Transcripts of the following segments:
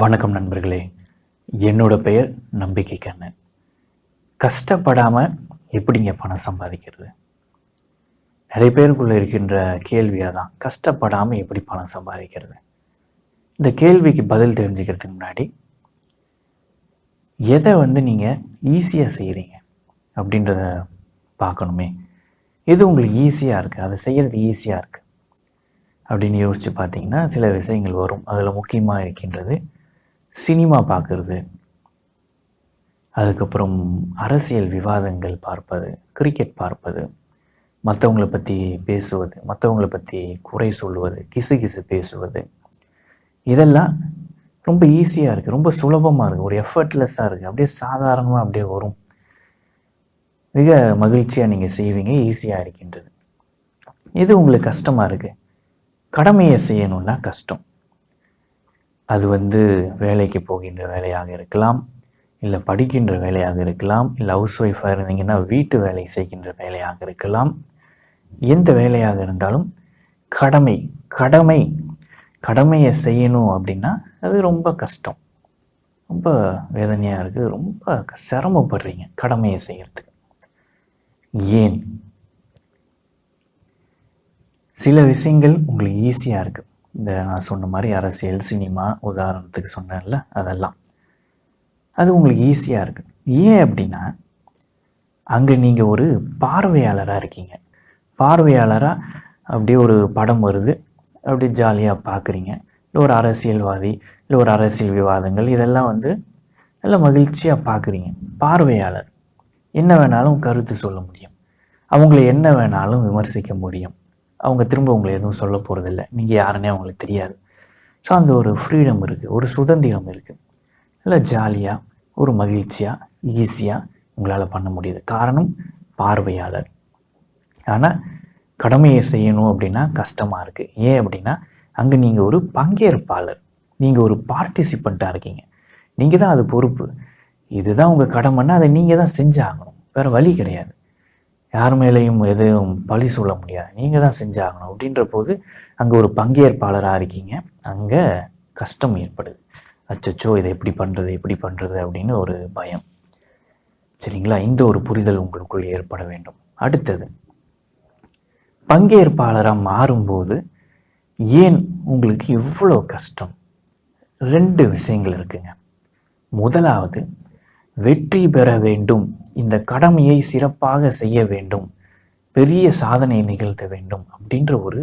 வணக்கம் நண்பர்களே. என்னோட பெயர் நம்பிக்கை கண்ணன். கஷ்டப்படாமல் எப்படிங்க பணம் சம்பாதிக்கிறது? நிறைய பேருக்குள்ளே இருக்கின்ற கேள்வியாக தான் கஷ்டப்படாமல் எப்படி பணம் சம்பாதிக்கிறது? இந்த கேள்விக்கு பதில் தெரிஞ்சுக்கிறதுக்கு முன்னாடி எதை வந்து நீங்கள் ஈஸியாக செய்கிறீங்க அப்படின்றத பார்க்கணுமே. எது உங்களுக்கு ஈஸியாக இருக்குது அதை செய்கிறது ஈஸியாக இருக்குது அப்படின்னு யோசித்து பார்த்தீங்கன்னா சில விஷயங்கள் வரும். அதில் முக்கியமாக இருக்கின்றது சினிமா பார்க்குறது. அதுக்கப்புறம் அரசியல் விவாதங்கள் பார்ப்பது கிரிக்கெட் பார்ப்பது மற்றவங்களை பற்றி பேசுவது மற்றவங்களை பற்றி குறை சொல்லுவது கிசு கிசு பேசுவது. இதெல்லாம் ரொம்ப ஈஸியாக இருக்குது ரொம்ப சுலபமாக இருக்குது ஒரு எஃபர்ட்லெஸ்ஸாக இருக்குது அப்படியே சாதாரணமாக அப்படியே வரும். மிக மகிழ்ச்சியாக நீங்கள் செய்வீங்க ஈஸியாக இருக்கின்றது. இது உங்களுக்கு கஷ்டமாக இருக்குது கடமையை செய்யணும்னா கஷ்டம். அது வந்து வேலைக்கு போகின்ற வேலையாக இருக்கலாம் இல்லை படிக்கின்ற வேலையாக இருக்கலாம் இல்லை ஹவுஸ் ஒய்ஃபாக இருந்தீங்கன்னா வீட்டு வேலை செய்கின்ற வேலையாக இருக்கலாம். எந்த வேலையாக இருந்தாலும் கடமை கடமை கடமையை செய்யணும் அப்படின்னா அது ரொம்ப கஷ்டம். ரொம்ப வேதனையாக இருக்குது ரொம்ப சிரமப்படுறீங்க கடமையை செய்கிறதுக்கு ஏன்? சில விஷயங்கள் உங்களுக்கு ஈஸியாக இருக்குது இந்த நான் சொன்ன மாதிரி அரசியல் சினிமா உதாரணத்துக்கு சொன்னேன்ல அதெல்லாம். அது உங்களுக்கு ஈஸியாக இருக்குது ஏன் அப்படின்னா அங்கே நீங்கள் ஒரு பார்வையாளராக இருக்கீங்க. பார்வையாளராக அப்படியே ஒரு படம் வருது அப்படியே ஜாலியாக பார்க்குறீங்க இல்லை ஒரு அரசியல்வாதி இல்லை ஒரு அரசியல் விவாதங்கள் இதெல்லாம் வந்து நல்ல மகிழ்ச்சியாக பார்க்குறீங்க பார்வையாளர். என்ன வேணாலும் கருத்து சொல்ல முடியும். அவங்கள என்ன வேணாலும் விமர்சிக்க முடியும். அவங்க திரும்ப உங்களை எதுவும் சொல்ல போகிறதில்ல நீங்கள் யாருன்னே அவங்களுக்கு தெரியாது. ஸோ அந்த ஒரு ஃப்ரீடம் இருக்குது ஒரு சுதந்திரம் இருக்குது நல்லா ஜாலியாக ஒரு மகிழ்ச்சியாக ஈஸியாக உங்களால் பண்ண முடியுது. காரணம் பார்வையாளர். ஆனால் கடமையை செய்யணும் அப்படின்னா கஷ்டமாக இருக்குது ஏன் அப்படின்னா அங்கே நீங்கள் ஒரு பங்கேற்பாளர். நீங்கள் ஒரு பார்ட்டிசிபண்ட்டாக இருக்கீங்க. நீங்கள் தான் அது பொறுப்பு. இதுதான் உங்கள் கடமைன்னா அதை நீங்கள் தான் செஞ்சாகணும். வேறு வழி கிடையாது. யார் மேலேயும் எதுவும் பழி சொல்ல முடியாது. நீங்கள் தான் செஞ்சாகணும். அப்படின்ற போது அங்கே ஒரு பங்கேற்பாளராக இருக்கீங்க. அங்கே கஷ்டம் ஏற்படுது. அச்சச்சோ இதை எப்படி பண்ணுறது எப்படி பண்ணுறது அப்படின்னு ஒரு பயம். சரிங்களா? இந்த ஒரு புரிதல் உங்களுக்குள் ஏற்பட வேண்டும். அடுத்தது பங்கேற்பாளராக மாறும்போது ஏன் உங்களுக்கு இவ்வளோ கஷ்டம்? ரெண்டு விஷயங்கள் இருக்குங்க. முதலாவது வெற்றி பெற வேண்டும். இந்த கடமையை சிறப்பாக செய்ய வேண்டும். பெரிய சாதனை நிகழ்த்த வேண்டும் அப்படின்ற ஒரு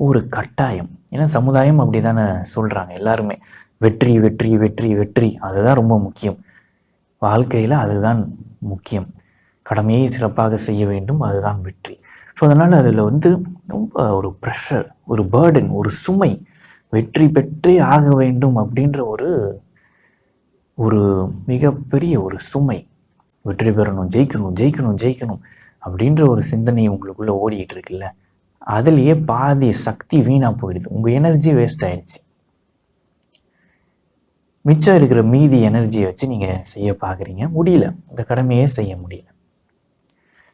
ஒரு கட்டாயம். ஏன்னா சமுதாயம் அப்படி தானே சொல்கிறாங்க எல்லாருமே. வெற்றி வெற்றி வெற்றி வெற்றி அதுதான் ரொம்ப முக்கியம். வாழ்க்கையில் அதுதான் முக்கியம். கடமையை சிறப்பாக செய்ய வேண்டும் அதுதான் வெற்றி. ஸோ அதனால் அதில் வந்து ரொம்ப ஒரு ப்ரெஷர் ஒரு பேர்டன் ஒரு சுமை வெற்றி பெற்றே ஆக வேண்டும் அப்படின்ற ஒரு ஒரு மிகப்பெரிய ஒரு சுமை. வெற்றி பெறணும் ஜெயிக்கணும் ஜெயிக்கணும் ஜெயிக்கணும் அப்படின்ற ஒரு சிந்தனை உங்களுக்குள்ளே ஓடிக்கிட்டு இருக்குல்ல? அதுலேயே பாதி சக்தி வீணாக போயிடுது. உங்கள் எனர்ஜி வேஸ்ட் ஆயிடுச்சு. மிச்சம் இருக்கிற மீதி எனர்ஜியை வச்சு நீங்கள் செய்ய பார்க்குறீங்க முடியல. இந்த கடமையே செய்ய முடியல.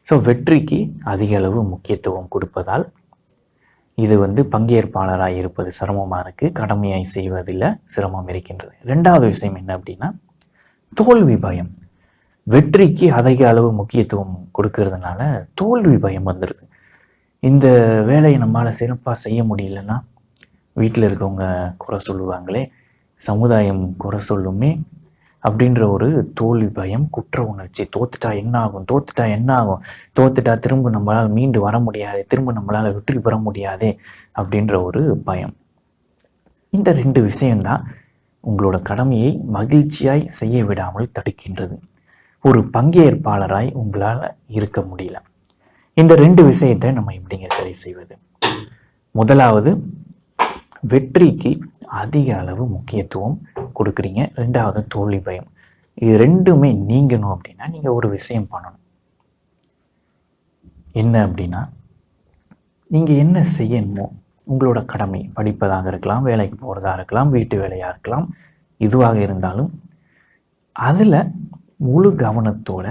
ஸோ வெற்றிக்கு அதிக அளவு முக்கியத்துவம் கொடுப்பதால் இது வந்து பங்கேற்பாளராக இருப்பது சிரமமாக இருக்குது கடமையாய் செய்வதில் சிரமம் இருக்கின்றது. ரெண்டாவது விஷயம் என்ன அப்படின்னா தோல்வி பயம். வெற்றிக்கு அதிக அளவு முக்கியத்துவம் கொடுக்கறதுனால தோல்வி பயம் வந்துடுது இந்த வேலையை நம்மளால் சிறப்பாக செய்ய முடியலன்னா வீட்டில் இருக்கவங்க குறை சொல்லுவாங்களே சமுதாயம் குறை சொல்லுமே அப்படின்ற ஒரு தோல்வி பயம் குற்ற உணர்ச்சி. தோத்துட்டா என்ன ஆகும் தோத்துட்டா என்ன ஆகும் தோத்துட்டா திரும்ப நம்மளால் மீண்டு வர முடியாது. திரும்ப நம்மளால் வெற்றி பெற முடியாது அப்படின்ற ஒரு பயம். இந்த ரெண்டு விஷயம்தான் உங்களோட கடமையை மகிழ்ச்சியாய் செய்ய விடாமல் தடுக்கின்றது. ஒரு பங்கேற்பாளராய் உங்களால் இருக்க முடியல. இந்த ரெண்டு விஷயத்தை நம்ம எப்படிங்க சரி செய்வது? முதலாவது வெற்றிக்கு அதிக அளவு முக்கியத்துவம் கொடுக்குறீங்க. ரெண்டாவது தோல்வி பயம். இது ரெண்டுமே நீங்கணும் அப்படின்னா நீங்கள் ஒரு விஷயம் பண்ணணும். என்ன அப்படின்னா நீங்கள் என்ன செய்யணுமோ உங்களோட கடமை படிப்பதாக இருக்கலாம் வேலைக்கு போகிறதா இருக்கலாம் வீட்டு வேலையாக இருக்கலாம் இதுவாக இருந்தாலும் அதில் முழு கவனத்தோட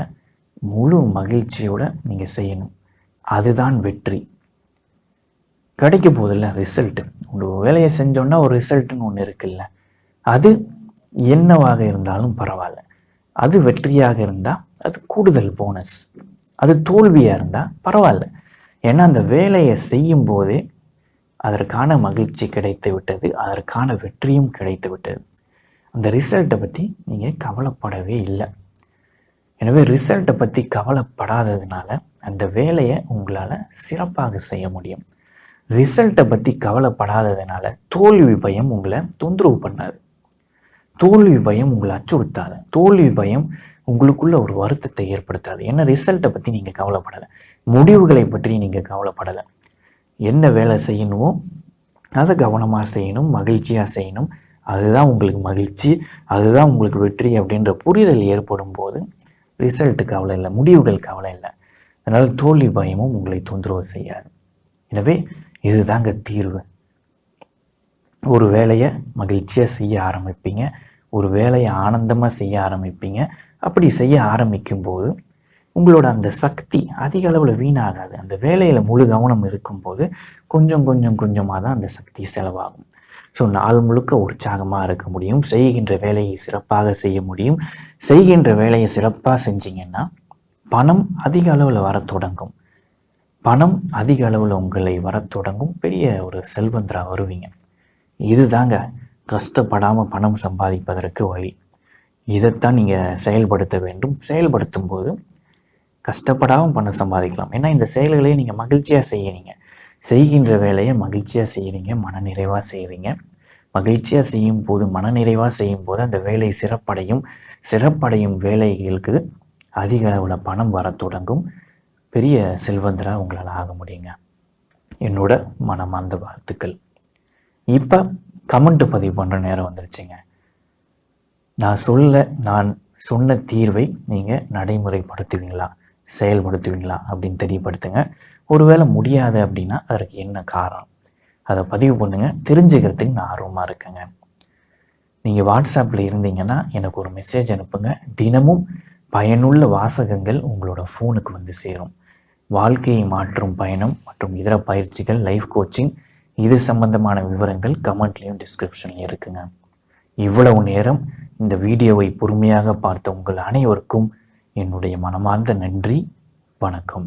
முழு மகிழ்ச்சியோட நீங்கள் செய்யணும். அதுதான் வெற்றி. கிடைக்க போதில்ல ரிசல்ட்டு உங்கள் வேலையை செஞ்சோன்னா ஒரு ரிசல்ட்டுன்னு ஒன்று இருக்குல்ல. அது என்னவாக இருந்தாலும் பரவாயில்ல. அது வெற்றியாக இருந்தால் அது கூடுதல் போனஸ் அது தோல்வியாக இருந்தால் பரவாயில்ல. ஏன்னா அந்த வேலையை செய்யும் போதே அதற்கான மகிழ்ச்சி கிடைத்து விட்டது அதற்கான வெற்றியும் கிடைத்து விட்டது. அந்த ரிசல்ட்டை பற்றி நீங்கள் கவலைப்படவே இல்லை. எனவே ரிசல்ட்டை பற்றி கவலைப்படாததுனால அந்த வேலையை உங்களால் சிறப்பாக செய்ய முடியும். ரிசல்ட்டை பற்றி கவலைப்படாததுனால தோல்வி பயம் உங்களை தொந்தரவு பண்ணாது. தோல்வி பயம் உங்களை அச்சுறுத்தாது. தோல்வி பயம் உங்களுக்குள்ள ஒரு வருத்தத்தை ஏற்படுத்தாது. ஏன்னா ரிசல்ட்டை பற்றி நீங்கள் கவலைப்படலை. முடிவுகளை பற்றி நீங்கள் கவலைப்படலை. என்ன வேலை செய்யணுமோ அதை கவனமாக செய்யணும் மகிழ்ச்சியாக செய்யணும். அதுதான் உங்களுக்கு மகிழ்ச்சி அதுதான் உங்களுக்கு வெற்றி அப்படின்ற புரிதல் ஏற்படும் போது ரிசல்ட்டு கவலை இல்லை முடிவுகள் கவலை இல்லை. அதனால் தோல்வி பயமும் உங்களை தொந்தரவு செய்யாது. எனவே இதுதாங்க தீர்வு. ஒரு வேலையை மகிழ்ச்சியாக செய்ய ஆரம்பிப்பீங்க. ஒரு வேலையை ஆனந்தமாக செய்ய ஆரம்பிப்பீங்க. அப்படி செய்ய ஆரம்பிக்கும்போது உங்களோட அந்த சக்தி அதிக அளவில் வீணாகாது. அந்த வேலையில் முழு கவனம் இருக்கும்போது கொஞ்சம் கொஞ்சம் கொஞ்சமாக தான் அந்த சக்தி செலவாகும். ஸோ நாள் முழுக்க உற்சாகமாக இருக்க முடியும். செய்கின்ற வேலையை சிறப்பாக செய்ய முடியும். செய்கின்ற வேலையை சிறப்பாக செஞ்சீங்கன்னா பணம் அதிக அளவில் வர தொடங்கும். பணம் அதிக அளவில் உங்களை வரத் தொடங்கும். பெரிய ஒரு செல்வந்தராக வருவீங்க. இதுதாங்க கஷ்டப்படாமல் பணம் சம்பாதிப்பதற்கு வழி. இதைத்தான் நீங்கள் செயல்படுத்த வேண்டும். செயல்படுத்தும் போது கஷ்டப்படாமல் பணம் சம்பாதிக்கலாம். ஏன்னா இந்த செயல்களை நீங்கள் மகிழ்ச்சியாக செய்யறீங்க. செய்கின்ற வேலையை மகிழ்ச்சியாக செய்கிறீங்க மனநிறைவாக செய்கிறீங்க மகிழ்ச்சியாக செய்யும் போது மனநிறைவாக செய்யும் போது அந்த வேலை சிறப்படையும். சிறப்படையும் வேலைகளுக்கு அதிக அளவில் பணம் வர தொடங்கும். பெரிய செல்வந்தராக உங்களால் ஆக முடியுங்க. என்னோட மனமார்ந்த வாழ்த்துக்கள். இப்போ கமெண்ட் பதிவு பண்ணுற நேரம் வந்துருச்சுங்க. நான் சொல்ல நான் சொன்ன தீர்வை நீங்கள் நடைமுறைப்படுத்துவீங்களா? செயல்படுத்துவீங்களா? அப்படின்னு தெரியப்படுத்துங்க. ஒருவேளை முடியாது அப்படின்னா அதற்கு என்ன காரணம்? அதை பதிவு பண்ணுங்கள் தெரிஞ்சுக்கிறதுக்கு நான் ஆர்வமாக இருக்கேங்க. நீங்கள் வாட்ஸ்அப்பில் இருந்தீங்கன்னா எனக்கு ஒரு மெசேஜ் அனுப்புங்க. தினமும் பயனுள்ள வாசகங்கள் உங்களோட ஃபோனுக்கு வந்து சேரும். வாழ்க்கையை மாற்றும் பயணம் மற்றும் இதர பயிற்சிகள் லைஃப் கோச்சிங் இது சம்பந்தமான விவரங்கள் கமெண்ட்லேயும் டிஸ்கிரிப்ஷன்லையும் இருக்குங்க. இவ்வளவு நேரம் இந்த வீடியோவை பொறுமையாக பார்த்த உங்கள் அனைவருக்கும் என்னுடைய மனமார்ந்த நன்றி. வணக்கம்.